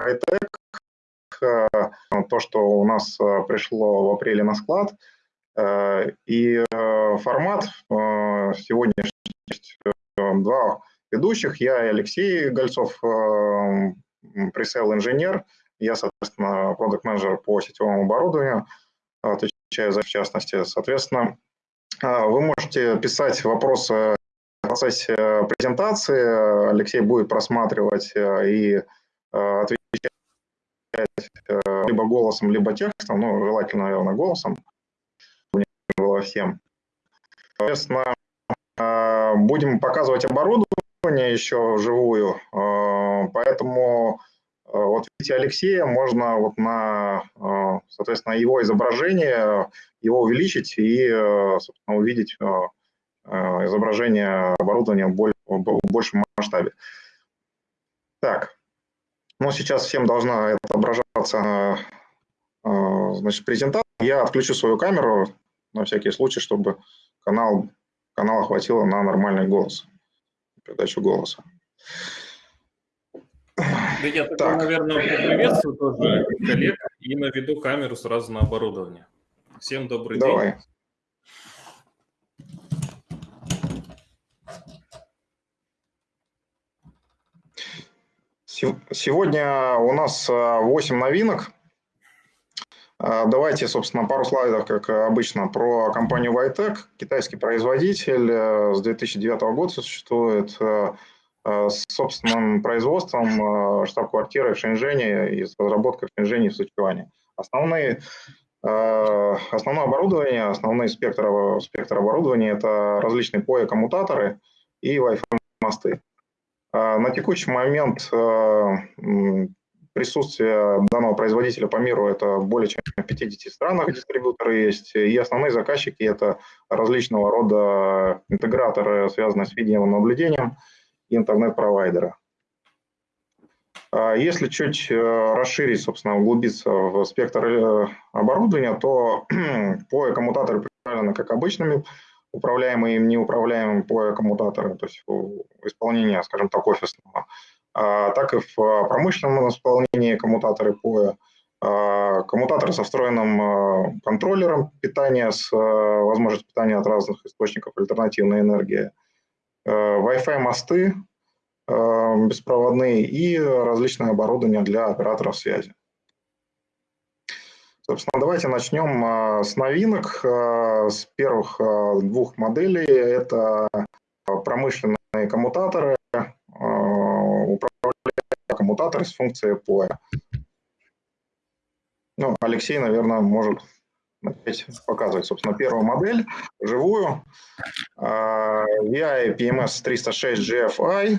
Hightech, то, что у нас пришло в апреле на склад, и формат сегодняшний два ведущих, я и Алексей Гольцов, пресейл-инженер, я, соответственно, продукт-менеджер по сетевому оборудованию, отвечаю за в частности. Соответственно, вы можете писать вопросы в процессе презентации, Алексей будет просматривать и отвечать либо голосом, либо текстом, ну, желательно, наверное, голосом, было всем. Соответственно, будем показывать оборудование еще вживую, поэтому вот видите Алексея, можно вот на, соответственно, его изображение, его увеличить и, собственно, увидеть изображение оборудования в большем масштабе. Так, ну сейчас всем должна отображаться значит, презентация. Я отключу свою камеру на всякий случай, чтобы канал, канала хватило на нормальный голос, передачу голоса. Да я так. тогда, наверное, поприветствую тоже коллег и наведу камеру сразу на оборудование. Всем добрый Давай. день. Сегодня у нас 8 новинок. Давайте, собственно, пару слайдов, как обычно, про компанию Vitec. Китайский производитель с 2009 года существует с собственным производством штаб-квартиры в Шэньчжэне и с разработкой в Шэньчжэне в Сычуане. Основные Основное оборудование, основной спектр, спектр оборудования – это различные POE-коммутаторы и Wi-Fi мосты. На текущий момент э, присутствие данного производителя по миру это более чем в 50 странах дистрибьюторы есть, и основные заказчики это различного рода интеграторы, связанные с видеонаблюдением и интернет-провайдеры. А если чуть э, расширить, собственно, углубиться в спектр э, оборудования, то по коммутаторы представлены как обычными управляемые и неуправляемые по коммутаторы, то есть исполнение, скажем так, офисного, а, так и в промышленном исполнении коммутаторы POE, а, коммутаторы со встроенным а, контроллером питания с возможностью питания от разных источников альтернативной энергии, Wi-Fi мосты беспроводные и различное оборудование для операторов связи. Собственно, давайте начнем а, с новинок. А, с первых а, двух моделей это промышленные коммутаторы, управляемые коммутаторы с функцией POE. Ну, Алексей, наверное, может начать показывать, собственно, первую модель, живую. VI PMS 306 GFI.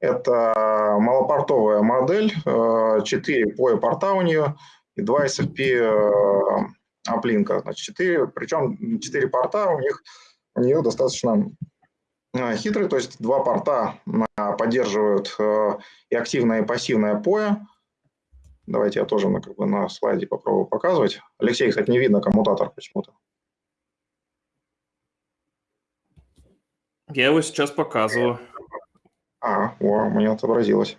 Это малопортовая модель, 4 POE порта у нее, и два SFP аплинка, значит, 4, причем 4 порта у них, у нее достаточно э, хитрые, то есть два порта поддерживают э, и активное, и пассивное POE. Давайте я тоже на, как бы, на слайде попробую показывать. Алексей, кстати, не видно коммутатор почему-то. Я его сейчас показываю. А, о, у меня отобразилась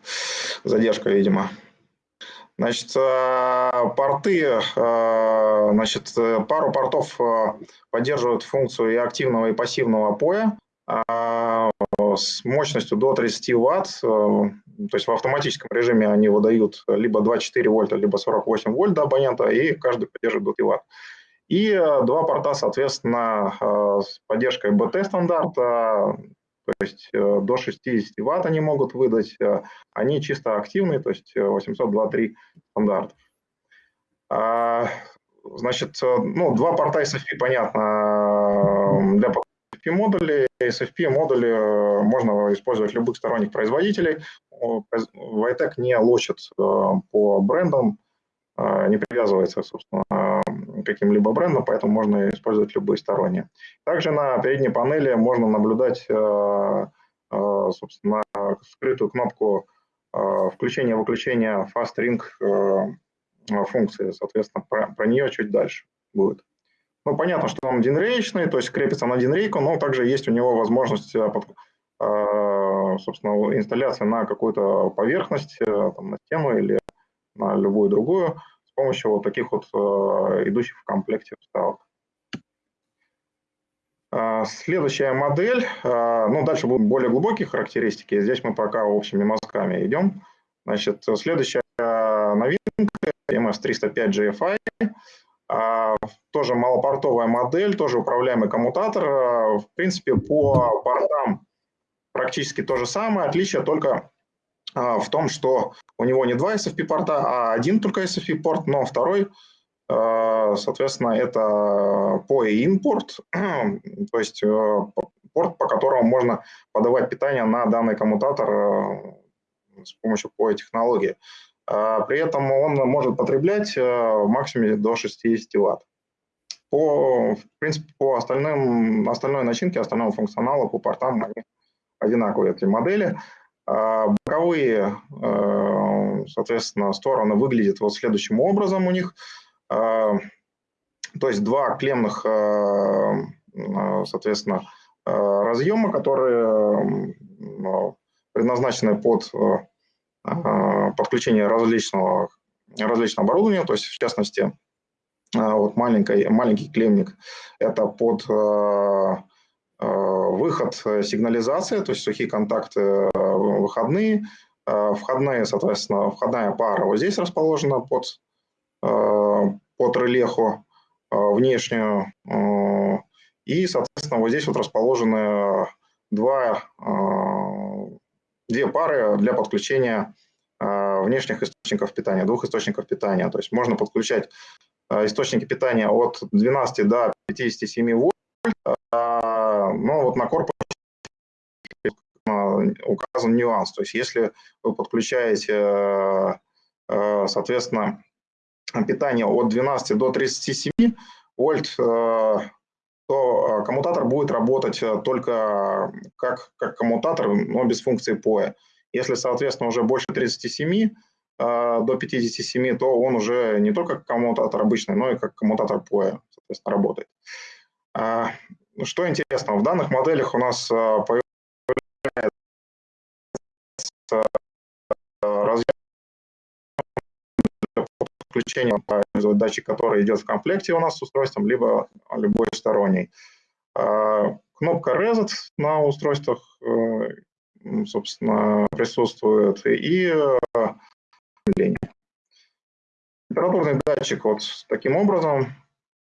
задержка, видимо. Значит, э, порты, э, значит, пару портов э, поддерживают функцию и активного, и пассивного POE с мощностью до 30 Вт. То есть в автоматическом режиме они выдают либо 24 вольта, либо 48 вольт до абонента, и каждый поддерживает до 5 Вт. И два порта, соответственно, с поддержкой BT стандарта, то есть э, до 60 ватт они могут выдать, э, они чисто активные, то есть 802.3 стандартов. А, значит, э, ну, два порта SFP, понятно, для SFP модулей. SFP модули можно использовать любых сторонних производителей. Vitec не лочит по брендам, не привязывается, собственно, каким-либо брендом, поэтому можно использовать любые сторонние. Также на передней панели можно наблюдать, э, собственно, скрытую кнопку включения-выключения Fast Ring функции, соответственно, про, про нее чуть дальше будет. Ну, понятно, что он динрейчный, то есть крепится на динрейку, но также есть у него возможность, собственно, инсталляции на какую-то поверхность, там, на стену или любую другую с помощью вот таких вот идущих в комплекте вставок. Следующая модель, ну дальше будут более глубокие характеристики, здесь мы пока общими мазками идем. Значит, следующая новинка MS305 GFI, тоже малопортовая модель, тоже управляемый коммутатор. В принципе, по портам практически то же самое, отличие только в том, что у него не два SFP порта, а один только SFP порт, но второй Э, соответственно, это POE порт, то есть э, порт, по которому можно подавать питание на данный коммутатор э, с помощью POE технологии. При этом он может потреблять в максимуме до 60 Вт. По, в принципе, по остальным, остальной начинке, остальному функционалу, по портам они одинаковые, эти модели. Боковые, соответственно, стороны выглядят вот следующим образом у них – а, то есть два клемных, а, а, соответственно, разъема, которые предназначены под подключение различного, различного оборудования, то есть в частности вот маленький, маленький клемник – это под выход сигнализации, то есть сухие контакты выходные, входные, соответственно, входная пара вот здесь расположена под по трелеху внешнюю. Э, и, соответственно, вот здесь вот расположены два, э, две пары для подключения э, внешних источников питания, двух источников питания. То есть можно подключать источники питания от 12 до 57 вольт, но вот на корпусе указан нюанс. То есть если вы подключаете, соответственно, питания от 12 до 37 вольт, э, то э, коммутатор будет работать э, только как, как коммутатор, но без функции POE. Если, соответственно, уже больше 37 до 57, то он уже не только как коммутатор обычный, но и как коммутатор POE, соответственно, работает. Что интересно, в данных моделях у нас появляется подключением датчик, который идет в комплекте у нас с устройством, либо любой сторонний. А, кнопка Reset на устройствах, э, собственно, присутствует, и Температурный датчик вот таким образом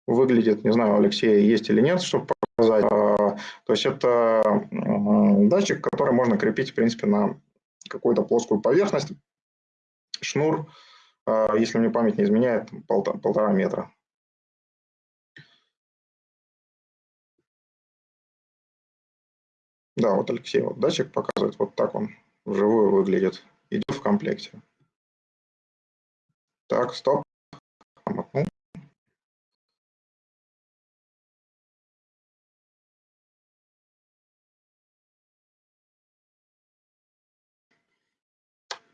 выглядит, не знаю, Алексей есть или нет, чтобы показать. А, то есть это датчик, который можно крепить, в принципе, на какую-то плоскую поверхность. Шнур а, если мне память не изменяет, полтора, полтора метра. Да, вот Алексей, вот датчик показывает, вот так он вживую выглядит. Идет в комплекте. Так, стоп.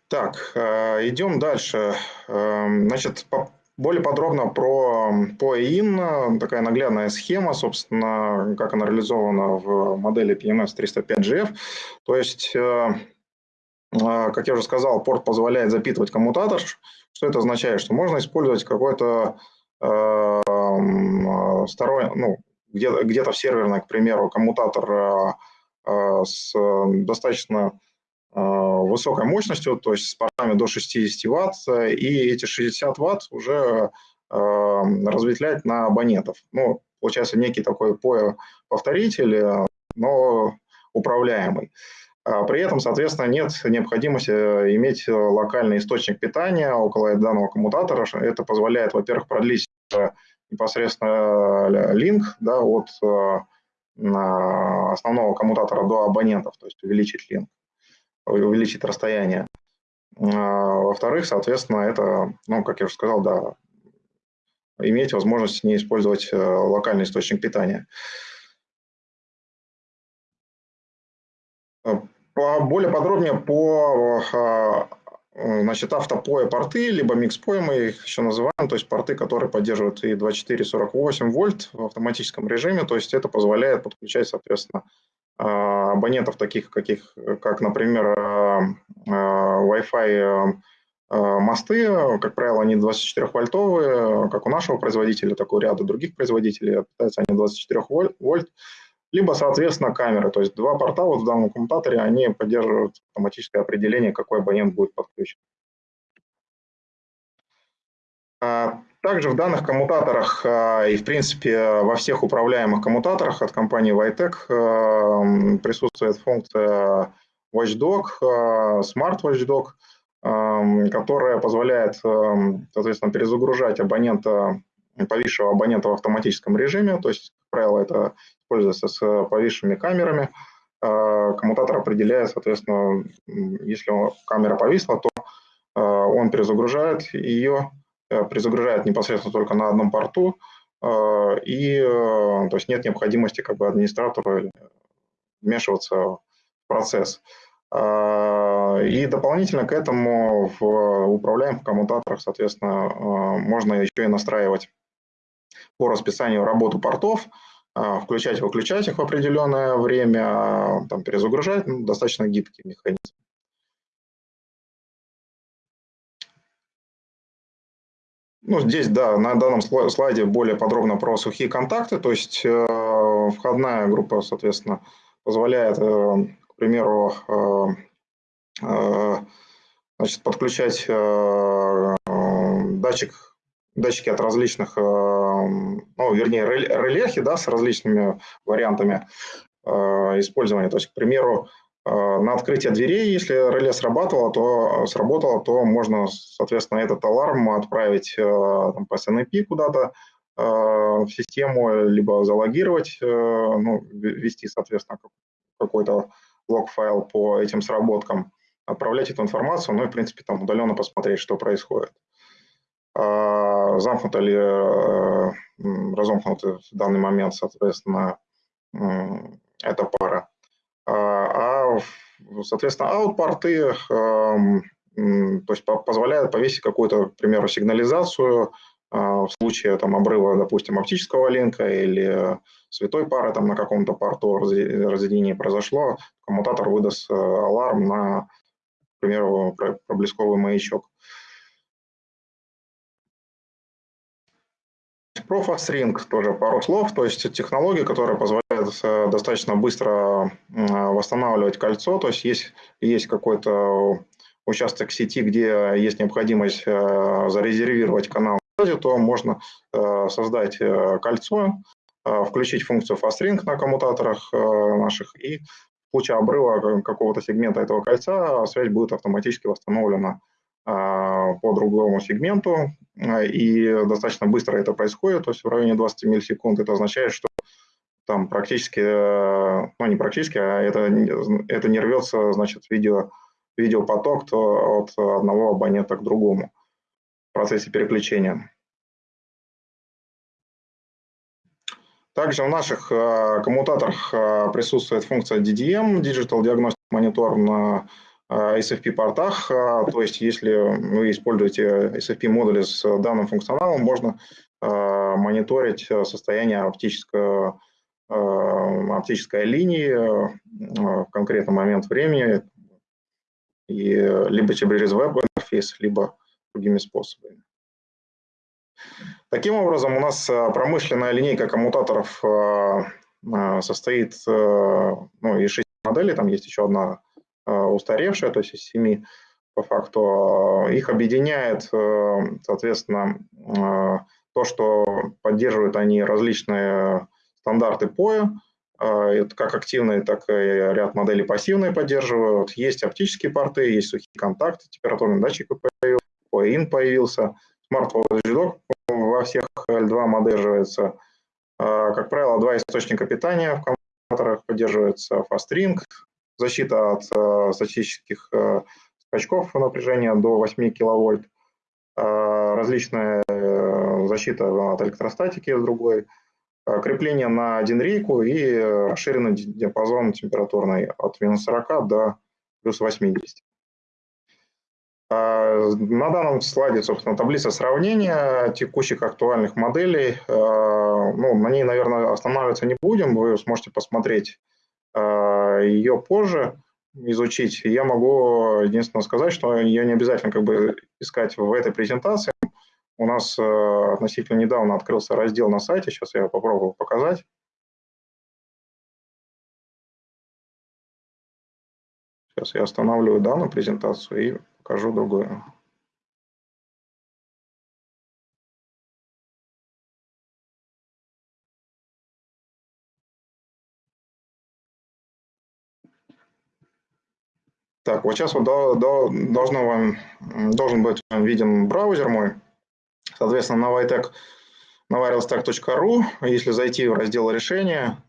Так, э, идем дальше. Эм, значит, более подробно про POIN, такая наглядная схема, собственно, как она реализована в модели PMS 305GF. То есть, э, э, как я уже сказал, порт позволяет запитывать коммутатор. Что это означает? Что можно использовать какой-то сторонний, ну, где-то где в серверной, к примеру, коммутатор с достаточно Э, высокой мощностью, то есть с портами до 60 Вт, и эти 60 Вт уже э, разветвлять на абонентов. Ну, получается некий такой повторитель, но управляемый. А при этом, соответственно, нет необходимости иметь локальный источник питания около данного коммутатора. Это позволяет, во-первых, продлить непосредственно линк да, от э, основного коммутатора до абонентов, то есть увеличить линк увеличить расстояние. А, во-вторых, соответственно, это, ну, как я уже сказал, да, иметь возможность не использовать э, локальный источник питания. А, более подробнее по а, значит, автопоя порты, либо микспоя мы их еще называем, то есть порты, которые поддерживают и 24-48 вольт в автоматическом режиме, то есть это позволяет подключать, соответственно, абонентов таких, каких, как, например, Wi-Fi мосты, как правило, они 24-вольтовые, как у нашего производителя, так и у ряда других производителей, питаются они 24 вольт, либо, соответственно, камеры. То есть два порта вот в данном коммутаторе, они поддерживают автоматическое определение, какой абонент будет подключен. А, также в данных коммутаторах и, в принципе, во всех управляемых коммутаторах от компании Vitec присутствует функция Watchdog, Smart Watchdog, которая позволяет, соответственно, перезагружать абонента, повисшего абонента в автоматическом режиме. То есть, как правило, это используется с повисшими камерами. Коммутатор определяет, соответственно, если камера повисла, то он перезагружает ее, Э, перезагружает непосредственно только на одном порту, э, и э, то есть нет необходимости как бы администратору вмешиваться в процесс. И дополнительно к этому в управляемых коммутаторах, соответственно, можно еще и настраивать по расписанию работу портов, включать и выключать их в определенное время, там, перезагружать, ну, достаточно гибкий механизм. Ну, здесь, да, на данном слайде более подробно про сухие контакты, то есть э, входная группа, соответственно, позволяет, э, к примеру, э, э, значит, подключать э, датчик, датчики от различных, э, ну, вернее, релехи, да, с различными вариантами использования. То есть, к примеру, на открытие дверей, если реле срабатывало, то сработало, то можно, соответственно, этот аларм отправить э, там, по SNMP куда-то э, в систему, либо залогировать, ну, ввести, соответственно, какой-то лог-файл по этим сработкам, отправлять эту информацию, ну и, в принципе, там удаленно посмотреть, что происходит. Замкнута ли, разомкнута в данный момент, соответственно, эта пара. А, соответственно, аутпорты эм, то есть позволяют повесить какую-то, к примеру, сигнализацию а, в случае там, обрыва, допустим, оптического линка или святой пары там, на каком-то порту разъединение произошло, коммутатор выдаст э, аларм на, к примеру, проблесковый маячок. Про FastRing тоже пару слов, то есть технология, которая позволяет э, достаточно быстро восстанавливать кольцо, то есть есть, есть какой-то участок сети, где есть необходимость э, зарезервировать канал, то можно э, создать кольцо, включить функцию FastRing на коммутаторах наших, и в случае обрыва какого-то сегмента этого кольца связь будет автоматически восстановлена. а, по другому сегменту, а, и достаточно быстро это происходит, то есть в районе 20 миллисекунд. Это означает, что там практически, э, ну не практически, а это, это не рвется, значит, видео, видеопоток то от одного абонента к другому в процессе переключения. Также в наших э, коммутаторах э, присутствует функция DDM, Digital Diagnostic Monitor на SFP-портах, э, то есть если вы используете SFP-модули с данным функционалом, можно э, мониторить состояние оптического, оптической линии в конкретный момент времени, и либо через веб-интерфейс, либо другими способами. Таким образом, у нас промышленная линейка коммутаторов состоит ну, из шести моделей, там есть еще одна Э, устаревшая, то есть из семи по факту. Э, их объединяет, э, соответственно, то, что поддерживают они различные стандарты POE, как активные, так и ряд моделей пассивные поддерживают. Есть оптические порты, есть сухие контакты, температурный датчик появился, POE-IN появился, Watchdog во всех L2 поддерживается. Как правило, два источника питания в компьютерах поддерживается FastRing, защита от э, статических э, скачков напряжения до 8 киловольт, э, различная защита от электростатики с другой, крепление на один рейку и расширенный диапазон температурный от минус 40 до плюс 80. На данном слайде, собственно, таблица сравнения текущих актуальных моделей. Ну, на ней, наверное, останавливаться не будем. Вы сможете посмотреть ее позже. изучить. Я могу единственное сказать, что ее не обязательно как бы искать в этой презентации. У нас относительно недавно открылся раздел на сайте, сейчас я попробую показать. Сейчас я останавливаю данную презентацию и покажу другую. Так, вот сейчас вот до, до, должно вам, должен быть виден браузер мой. Соответственно, на Vitec, на wirelessstack.ru, если зайти в раздел решения,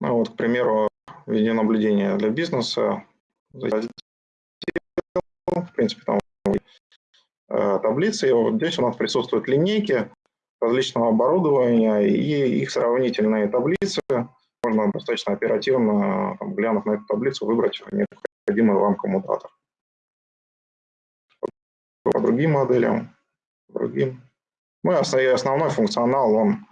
ну вот, к примеру, видеонаблюдение для бизнеса, в принципе, там э, таблицы, и вот здесь у нас присутствуют линейки различного оборудования и их сравнительные таблицы, можно достаточно оперативно, там, глянув на эту таблицу, выбрать необходимый вам коммутатор. По другим моделям, другим. Ну и основной функционал, он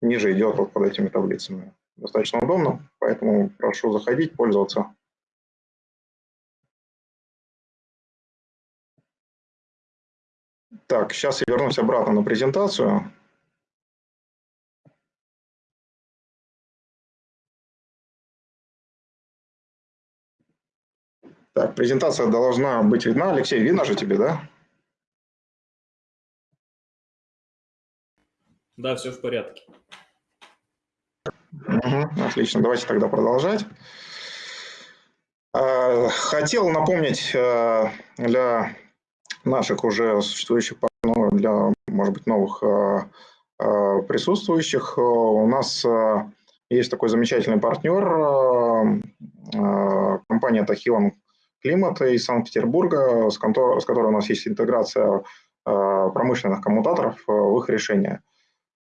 ниже идет вот под этими таблицами. Достаточно удобно, поэтому прошу заходить, пользоваться. Так, сейчас я вернусь обратно на презентацию. Так, презентация должна быть видна. Алексей, видно же тебе, да? Да, все в порядке. Угу, отлично, давайте тогда продолжать. А, хотел напомнить э, для наших уже существующих партнеров, для, может быть, новых э, э, присутствующих, у нас есть такой замечательный партнер, компания Тахилан климата из Санкт-Петербурга, с, контор, с которой у нас есть интеграция э, промышленных коммутаторов э, в их решения.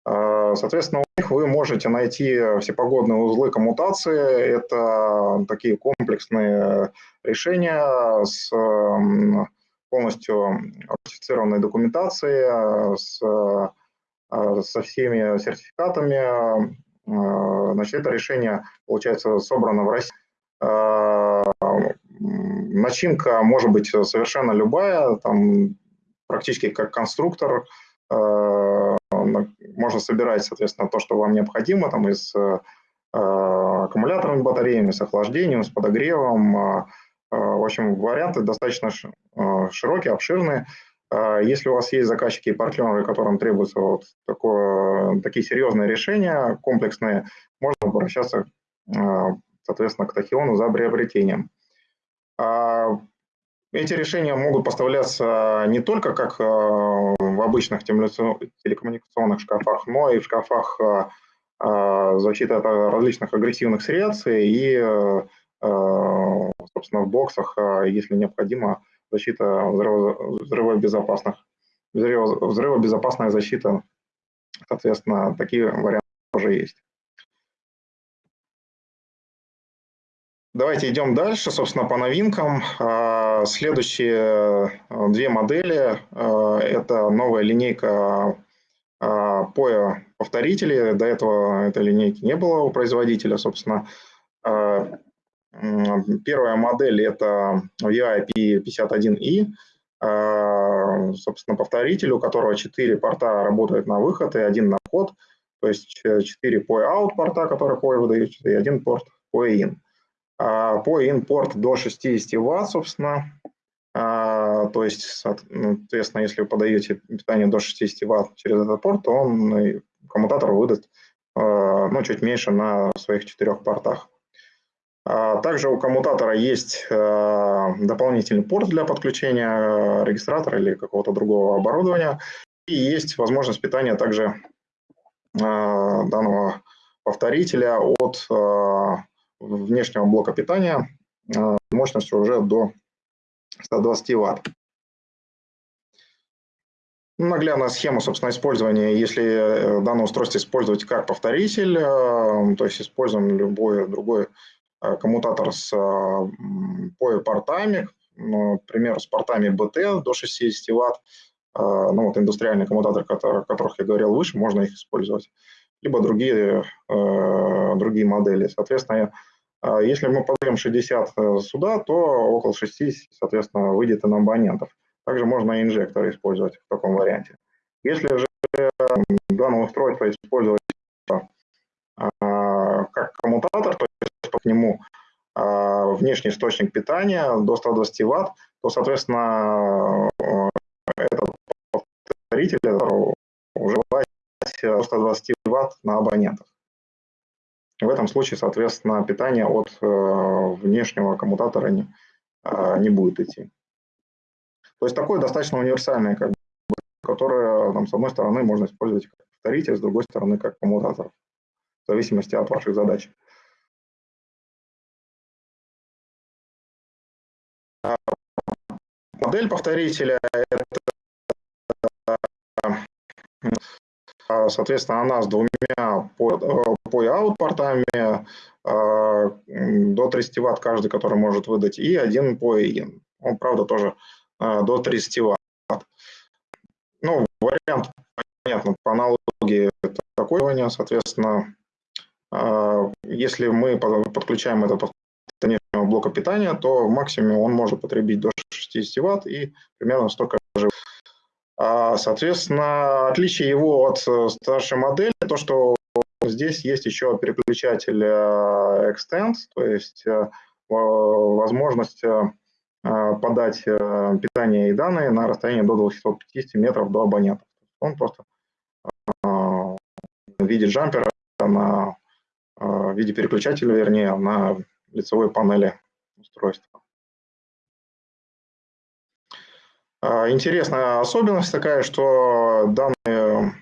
Э, соответственно, у них вы можете найти всепогодные узлы коммутации. Это такие комплексные решения с полностью ратифицированной документацией, с, со всеми сертификатами. Значит, это решение, получается, собрано в России начинка может быть совершенно любая, там практически как конструктор, э, можно собирать, соответственно, то, что вам необходимо, там из э, аккумуляторными батареями, с охлаждением, с подогревом. Э, в общем, варианты достаточно широкие, обширные. Если у вас есть заказчики и партнеры, которым требуются вот такое, такие серьезные решения, комплексные, можно обращаться, соответственно, к Тахиону за приобретением. А, эти решения могут поставляться не только как а, в обычных телекоммуникационных шкафах, но и в шкафах а, защиты от различных агрессивных средств и, собственно, в боксах, если необходимо, защита взрывобезопасных, взрывобезопасная защита. Соответственно, такие варианты тоже есть. Давайте идем дальше, собственно, по новинкам. А, следующие э, две модели э, – это новая линейка POE повторителей. До этого этой линейки не было у производителя, собственно. А, первая модель – это VIP51i, а, собственно, повторитель, у которого 4 порта работают на выход и один на вход, то есть 4 POE out порта, которые POE выдают, и один порт POE in. А, по импорт до 60 Вт, собственно. А, то есть, ну, соответственно, если вы подаете питание до 60 Вт через этот порт, то он коммутатор выдаст а, ну, чуть меньше на своих четырех портах. Также у коммутатора есть дополнительный порт для подключения регистратора или какого-то другого оборудования. И есть возможность питания также данного повторителя от внешнего блока питания э, мощностью уже до 120 Вт. Наглядная схема, собственно, использования, если э, данное устройство использовать как повторитель, э, то есть используем любой другой коммутатор с POE-портами, например, с портами BT до 60 Вт, ну вот индустриальные коммутаторы, о которых я говорил выше, можно их использовать, либо другие, другие модели. Соответственно, Если мы подаем 60 сюда, то около 6, соответственно, выйдет и на абонентов. Также можно и инжекторы использовать в таком варианте. Если же данное устройство использовать как коммутатор, то есть к нему внешний источник питания до 120 Вт, то, соответственно, этот повторитель уживать 120 Вт на абонентах. В этом случае, соответственно, питание от э, внешнего коммутатора не, э, не будет идти. То есть такое достаточно универсальное, как бы, которое, там, с одной стороны, можно использовать как повторитель, с другой стороны, как коммутатор, в зависимости от ваших задач. Модель повторителя – это а, соответственно, она с двумя POI-out портами до 30 Вт каждый, который может выдать, и один POI-in. Он, правда, тоже а, до 30 Вт. Ну, вариант, понятно, по аналогии такой, соответственно, а, если мы подключаем этот внешнего блока питания, то максимум он может потребить до 60 Вт и примерно столько же а, соответственно, отличие его от э, старшей модели, то, что здесь есть еще переключатель э, Extend, то есть э, возможность подать питание и данные на расстояние до 250 метров до абонента. Он просто в виде джампера, на, в виде переключателя, вернее, на лицевой панели устройства. Интересная особенность такая, что данные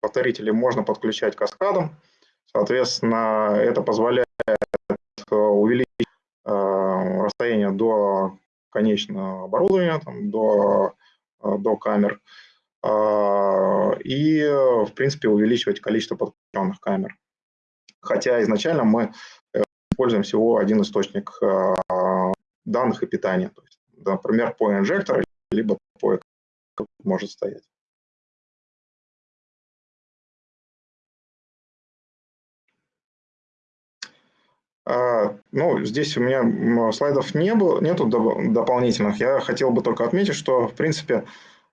повторители можно подключать каскадом. Соответственно, это позволяет увеличить а, расстояние до конечного оборудования, там, до, а, до камер, и, в принципе, увеличивать количество подключенных камер. Хотя изначально мы э, используем всего один источник данных и питания. То есть, например, по инжектор либо поек может стоять. А, ну, здесь у меня слайдов не было, нету дополнительных. Я хотел бы только отметить, что, в принципе,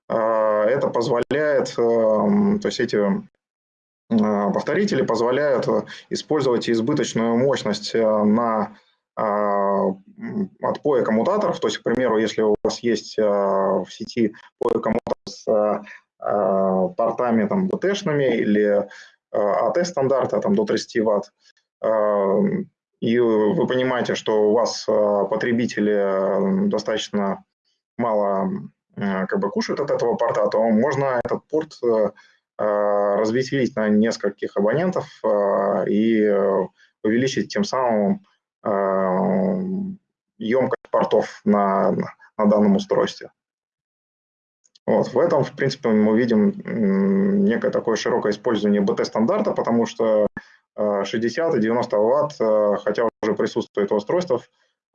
а, это позволяет, эм, то есть эти а, повторители позволяют использовать избыточную мощность э, на отпоя коммутаторов. То есть, к примеру, если у вас есть в сети POE коммутатор с портами там, BT-шными или AT-стандарта там, до 30 Вт, и вы понимаете, что у вас потребители достаточно мало как бы кушают от этого порта, то можно этот порт разветвить на нескольких абонентов и увеличить тем самым емкость портов на, на данном устройстве. Вот. В этом, в принципе, мы видим некое такое широкое использование BT-стандарта, потому что 60 и 90 Вт, э, хотя уже присутствует в устройствах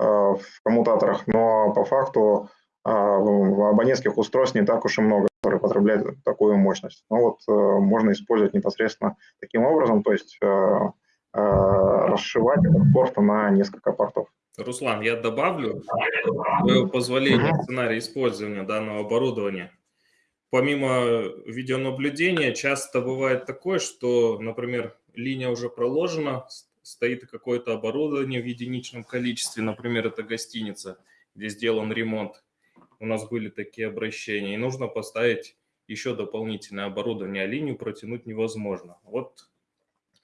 э, в коммутаторах, но по факту э, абонентских устройств не так уж и много, которые потребляют такую мощность. Но вот можно использовать непосредственно таким образом, то есть расшивать этот порт на несколько портов. Руслан, я добавлю твое позволение uh сценария использования данного оборудования. Помимо видеонаблюдения, часто бывает такое, что, например, линия уже проложена, стоит какое-то оборудование в единичном количестве, например, это гостиница, где сделан ремонт. У нас были такие обращения, и нужно поставить еще дополнительное оборудование, а линию протянуть невозможно. Вот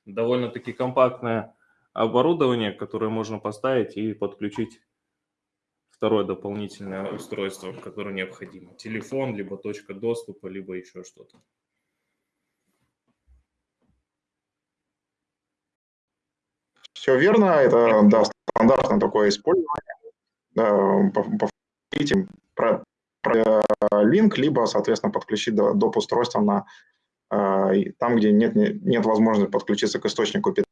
довольно-таки компактная оборудование, которое можно поставить и подключить второе дополнительное устройство, которое необходимо. Телефон, либо точка доступа, либо еще что-то. Все верно, это да, стандартное такое использование. Да, повторите про, про линк, либо, соответственно, подключить доп. устройство на, э, там, где нет, нет возможности подключиться к источнику питания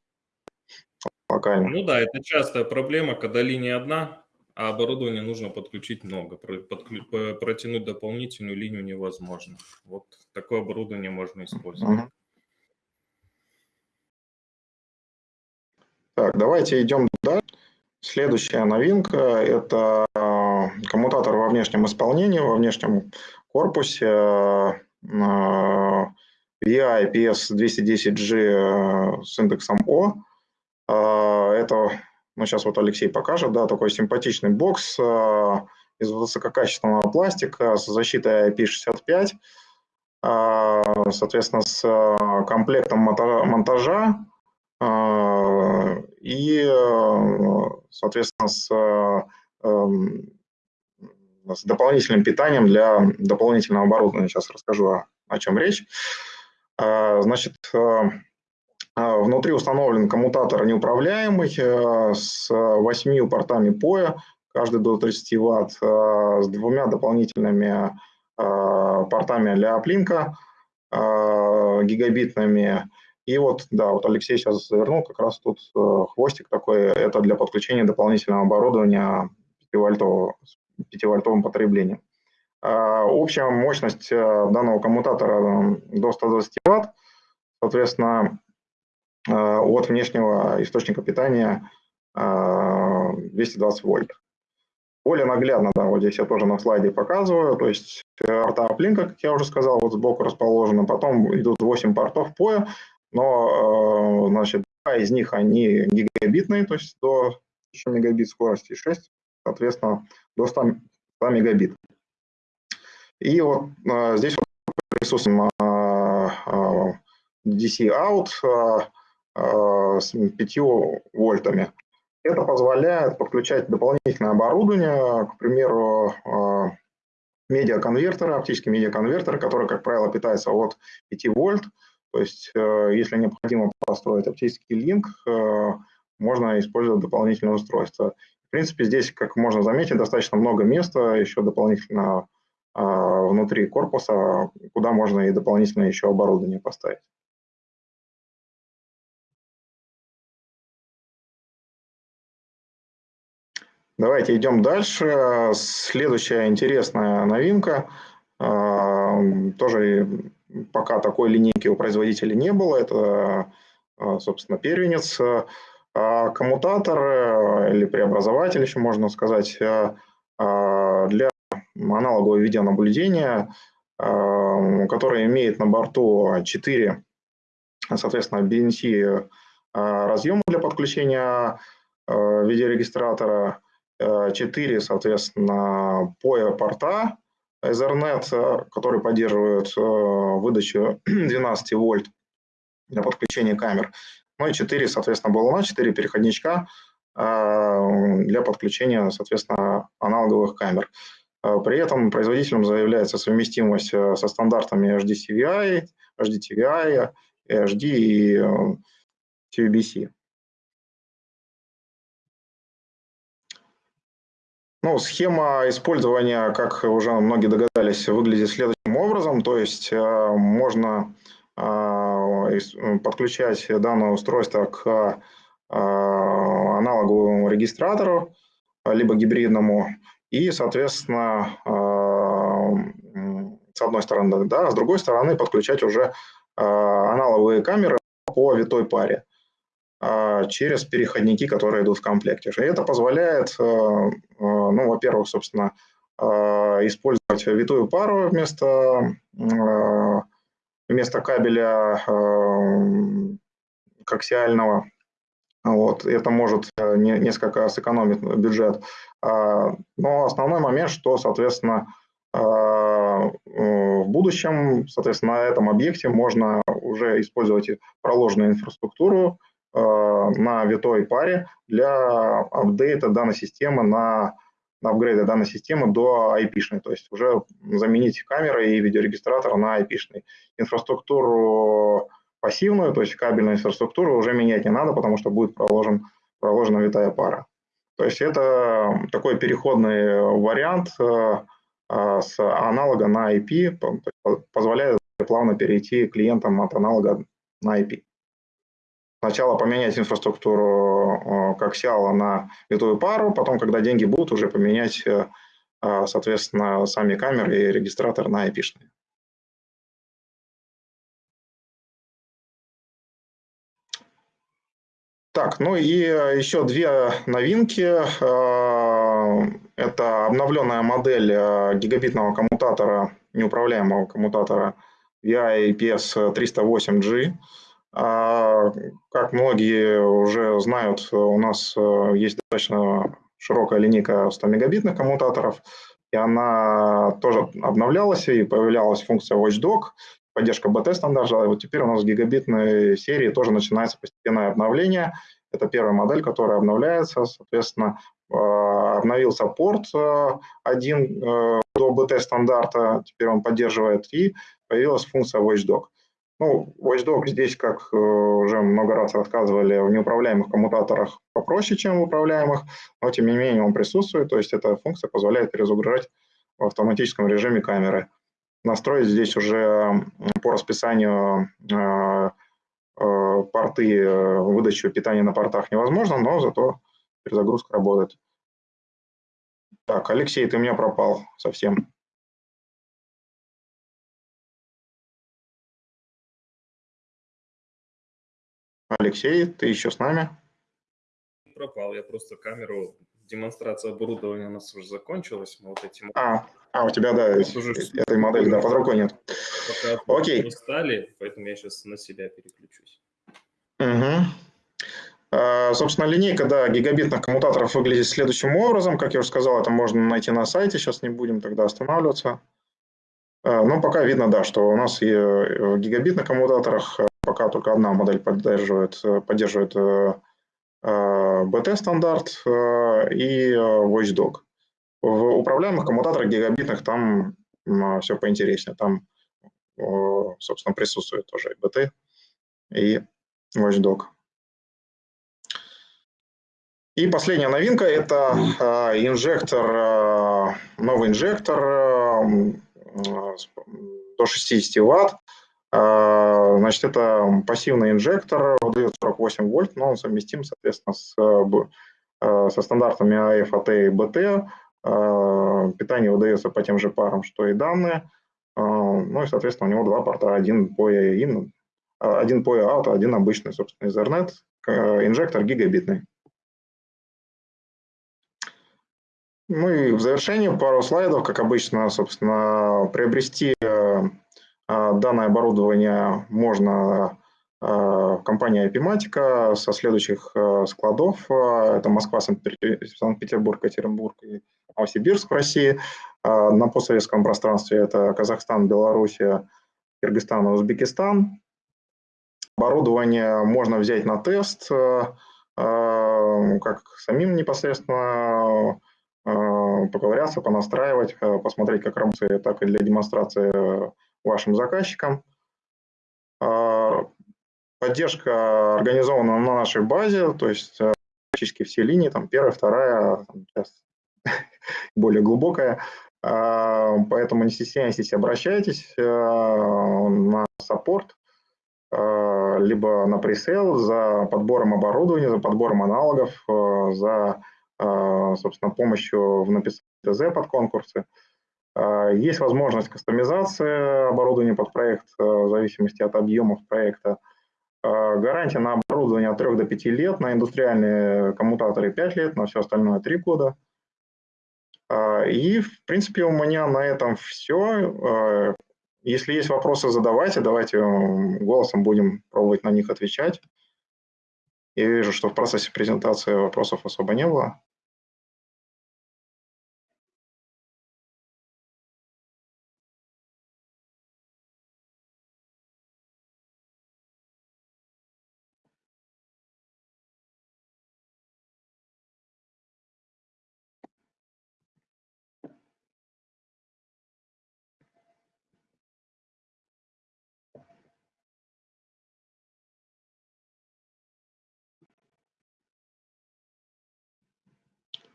локально. Ну да, это частая проблема, когда линия одна, а оборудование нужно подключить много. Подклю... Протянуть дополнительную линию невозможно. Вот такое оборудование можно использовать. Так, давайте идем дальше. Следующая новинка – это коммутатор во внешнем исполнении, во внешнем корпусе VI IPS210G с индексом O. Это, ну, сейчас вот Алексей покажет, да, такой симпатичный бокс из высококачественного пластика с защитой IP65, соответственно, с комплектом монтажа и, соответственно, с, эм, с дополнительным питанием для дополнительного оборудования. Сейчас расскажу, о чем речь. Значит, внутри установлен коммутатор неуправляемый с восьмью портами POE, каждый до 30 Вт, с двумя дополнительными портами для оплинка гигабитными и вот, да, вот Алексей сейчас завернул, как раз тут хвостик такой, это для подключения дополнительного оборудования 5-вольтовым потреблением. А, общая мощность э, данного коммутатора до 120 Вт, соответственно, э, от внешнего источника питания 220 вольт. Более наглядно, да, вот здесь я тоже на слайде показываю, то есть порта Uplink, как я уже сказал, вот сбоку расположены, потом идут 8 портов POE, но, э, значит, два из них, они гигабитные, то есть до 1000 мегабит скорости, и 6, соответственно, до 100, 100 мегабит. И вот э, здесь вот присутствует э, DC-out с 5 вольтами. Это позволяет подключать дополнительное оборудование, к примеру, медиаконвертеры, оптические медиаконвертеры, которые, как правило, питаются от 5 вольт, то есть, э, если необходимо построить оптический линк, э, можно использовать дополнительное устройство. В принципе, здесь, как можно заметить, достаточно много места еще дополнительно э, внутри корпуса, куда можно и дополнительное еще оборудование поставить. Давайте идем дальше. Следующая интересная новинка, тоже пока такой линейки у производителя не было. Это, а, собственно, первенец. А коммутатор или преобразователь, еще можно сказать, а, для аналогового видеонаблюдения, который имеет на борту 4, соответственно, BNC разъема для подключения видеорегистратора, 4, соответственно, POE порта Ethernet, э, который поддерживает э, выдачу 12 вольт для подключения камер. Ну и 4, соответственно, баллона, 4 переходничка э, для подключения, соответственно, аналоговых камер. При этом производителем заявляется совместимость со стандартами HDCVI, HDTVI, HD и TVBC. Ну, схема использования, как уже многие догадались, выглядит следующим образом. То есть э, можно э, подключать данное устройство к э, аналоговому регистратору, либо гибридному, и, соответственно, с одной стороны, да, а с другой стороны подключать уже аналоговые камеры по витой паре. А, через переходники, которые идут в комплекте. И это позволяет, ну, во-первых, собственно, использовать витую пару вместо, вместо кабеля коаксиального. Вот. Это может несколько сэкономить бюджет. А, но основной момент, что, соответственно, в будущем, соответственно, на этом объекте можно уже использовать проложенную инфраструктуру, Э, на витой паре для апдейта данной системы на, на апгрейда данной системы до IP-шной, то есть уже заменить камеры и видеорегистратор на IP-шный. Инфраструктуру пассивную, то есть кабельную инфраструктуру уже менять не надо, потому что будет проложен, проложена витая пара. То есть это такой переходный вариант э, э, с аналога на IP, позволяет плавно перейти клиентам от аналога на IP сначала поменять инфраструктуру как сиала на витую пару, потом, когда деньги будут, уже поменять, э, соответственно, сами камеры и регистратор на IP-шные. Так, ну и еще две новинки. Это обновленная модель гигабитного коммутатора, неуправляемого коммутатора VI IPS 308G. Как многие уже знают, у нас есть достаточно широкая линейка 100 мегабитных коммутаторов, и она тоже обновлялась, и появлялась функция Watchdog, поддержка BT-стандарта. Вот теперь у нас в гигабитной серии тоже начинается постепенное обновление. Это первая модель, которая обновляется. Соответственно, э, обновился порт э, один э, до BT-стандарта, теперь он поддерживает, и появилась функция Watchdog. Ну, Watchdog здесь, как уже много раз рассказывали, в неуправляемых коммутаторах попроще, чем в управляемых, но тем не менее он присутствует, то есть эта функция позволяет перезагружать в автоматическом режиме камеры. Настроить здесь уже по расписанию э, э, порты, выдачу питания на портах невозможно, но зато перезагрузка работает. Так, Алексей, ты у меня пропал совсем. Алексей, ты еще с нами? Пропал, я просто камеру, демонстрация оборудования у нас уже закончилась. Мы вот этим... А, а, у тебя, да, уже... этой модели, да, под рукой нет. Пока Окей. устали, поэтому я сейчас на себя переключусь. Угу. Собственно, линейка да, гигабитных коммутаторов выглядит следующим образом. Как я уже сказал, это можно найти на сайте, сейчас не будем тогда останавливаться. А, но пока видно, да, что у нас и в гигабитных коммутаторах пока только одна модель поддерживает, э, поддерживает BT-стандарт э, э, и Watchdog. В управляемых коммутаторах гигабитных там все поинтереснее. Там, собственно, присутствует тоже и BT, и Watchdog. И последняя новинка – это инжектор, новый инжектор до 60 Вт а, значит, это пассивный инжектор, выдает 48 вольт, но он совместим, соответственно, с, со стандартами AF, AT и BT. А, питание выдается по тем же парам, что и данные. А, ну и, соответственно, у него два порта, один по in, один по out, один обычный, собственно, Ethernet, инжектор гигабитный. Ну и в завершении пару слайдов, как обычно, собственно, приобрести э, а, данное оборудование можно в компании Epimatica со следующих а, складов. Это Москва, Санкт-Петербург, Екатеринбург и Новосибирск в России. На постсоветском пространстве это Казахстан, Белоруссия, Кыргызстан и Узбекистан. Оборудование можно взять на тест, как самим непосредственно поковыряться, понастраивать, посмотреть, как работает, так и для демонстрации вашим заказчикам. Поддержка организована на нашей базе, то есть э, практически все линии, там первая, вторая, сейчас более глубокая, а, поэтому не стесняйтесь, обращайтесь э, на саппорт, э, либо на пресейл за подбором оборудования, за подбором аналогов, за, собственно, помощью в написании ТЗ под конкурсы. А, есть возможность кастомизации оборудования под проект в зависимости от объемов проекта. А, гарантия на оборудование от 3 до 5 лет, на индустриальные коммутаторы 5 лет, на все остальное 3 года. А, и, в принципе, у меня на этом все. Если есть вопросы, задавайте, давайте голосом будем пробовать на них отвечать. Я вижу, что в процессе презентации вопросов особо не было.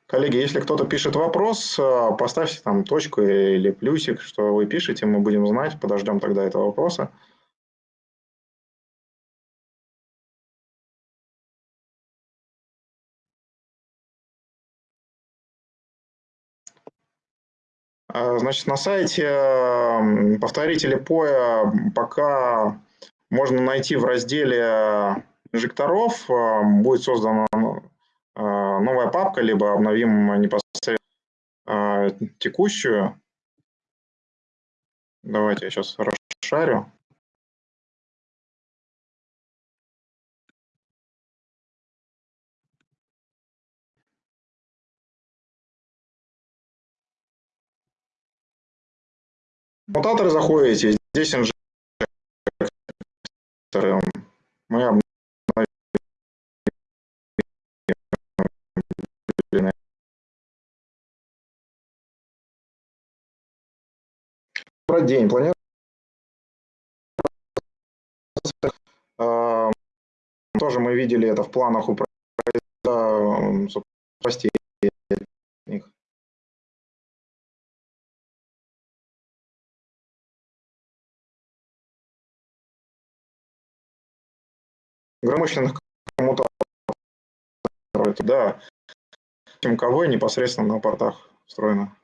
Коллеги, если кто-то пишет вопрос, э, поставьте там точку или плюсик, что вы пишете, мы будем знать, подождем тогда этого вопроса. А, значит, на сайте повторители POE пока можно найти в разделе инжекторов будет создана новая папка, либо обновим непосредственно текущую. Давайте я сейчас расшарю. Мутаторы заходите, здесь инжекторы. Мы день планируется тоже мы видели это в планах у властей громыщенных коммутаторов, да, МКВ непосредственно на портах встроено.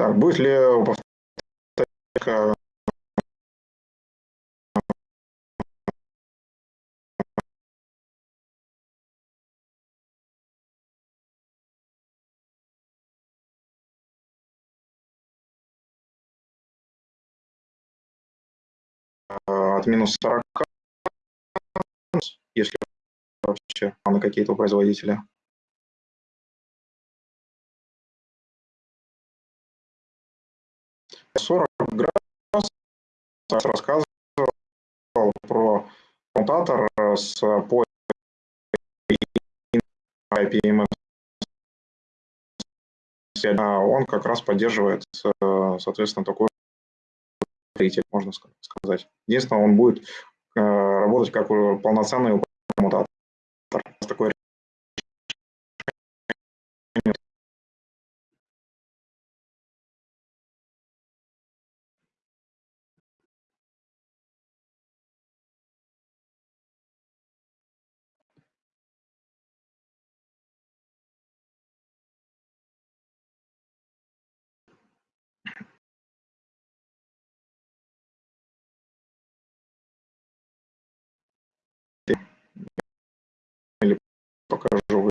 Так, будет ли повторка от минус 40, если вообще на какие-то производителя. 40 градусов рассказывал про коммутатор с по IPMS. Он как раз поддерживает, соответственно, такой строитель, можно сказать. Единственное, он будет э, работать как полноценный коммутатор. Такой покажу.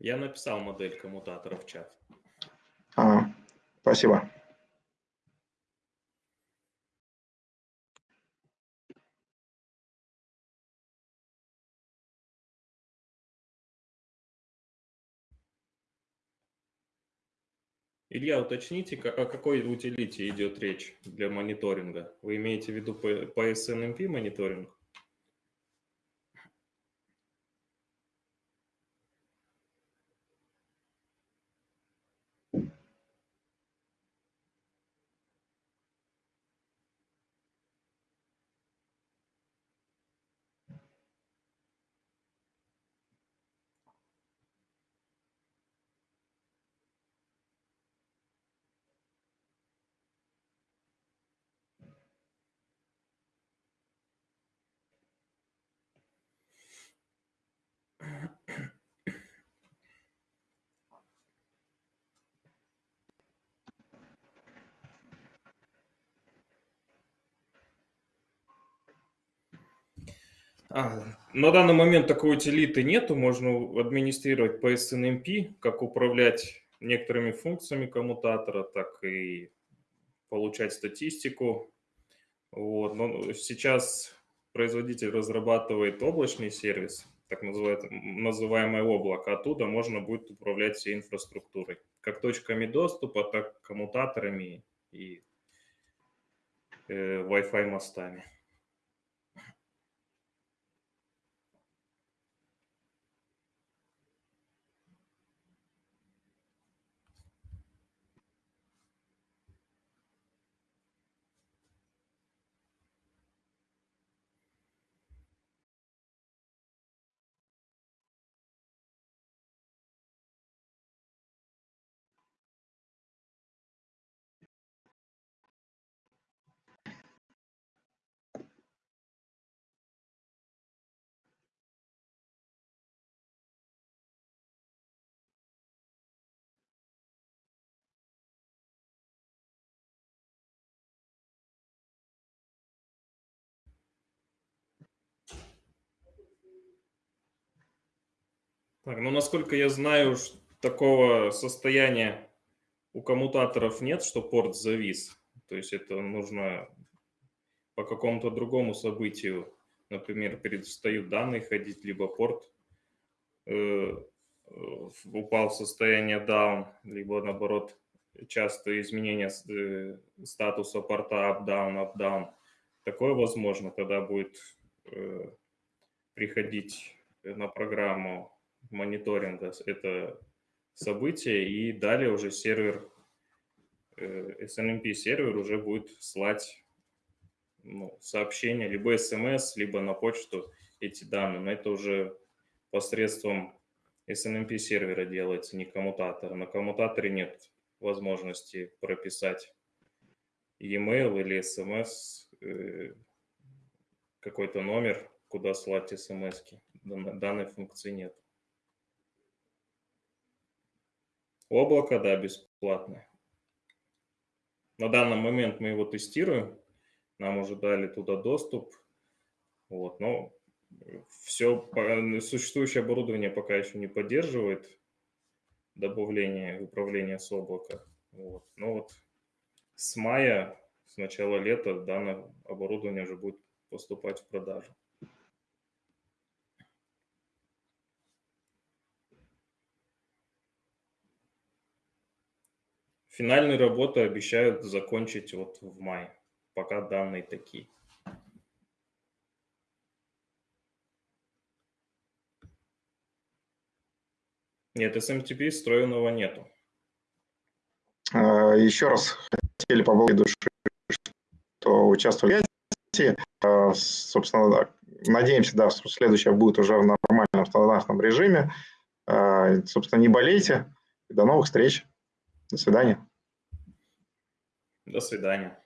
Я написал модель коммутатора в чат. А, спасибо. Илья, уточните, о какой утилите идет речь для мониторинга? Вы имеете в виду по SNMP мониторинг? А, на данный момент такой утилиты нету, можно администрировать по SNMP, как управлять некоторыми функциями коммутатора, так и получать статистику. Вот. Но сейчас производитель разрабатывает облачный сервис, так называемое облако, оттуда можно будет управлять всей инфраструктурой, как точками доступа, так коммутаторами и э, Wi-Fi мостами. Так, ну, насколько я знаю, такого состояния у коммутаторов нет, что порт завис. То есть это нужно по какому-то другому событию, например, перестают данные ходить, либо порт э, упал в состояние down, либо наоборот часто изменение э, статуса порта up-down, up-down. Такое возможно, тогда будет э, приходить на программу мониторинга это событие, и далее уже сервер, э, SNMP сервер уже будет слать ну, сообщения, либо смс, либо на почту эти данные. Но это уже посредством SNMP сервера делается, не коммутатора. На коммутаторе нет возможности прописать e-mail или смс, э, какой-то номер, куда слать смс. -ки. Данной функции нет. Облако, да, бесплатное. На данный момент мы его тестируем. Нам уже дали туда доступ. Вот, но все существующее оборудование пока еще не поддерживает добавление управления с облака. Вот. Но вот с мая, с начала лета данное оборудование уже будет поступать в продажу. Финальные работы обещают закончить вот в мае, пока данные такие. Нет, SMTP встроенного нету. А, Еще раз хотели поблагодарить души, что участвовали в. А, собственно, надеемся, да, следующее будет уже в нормальном стандартном режиме. А, собственно, не болейте. До новых встреч. До свидания. До свидания.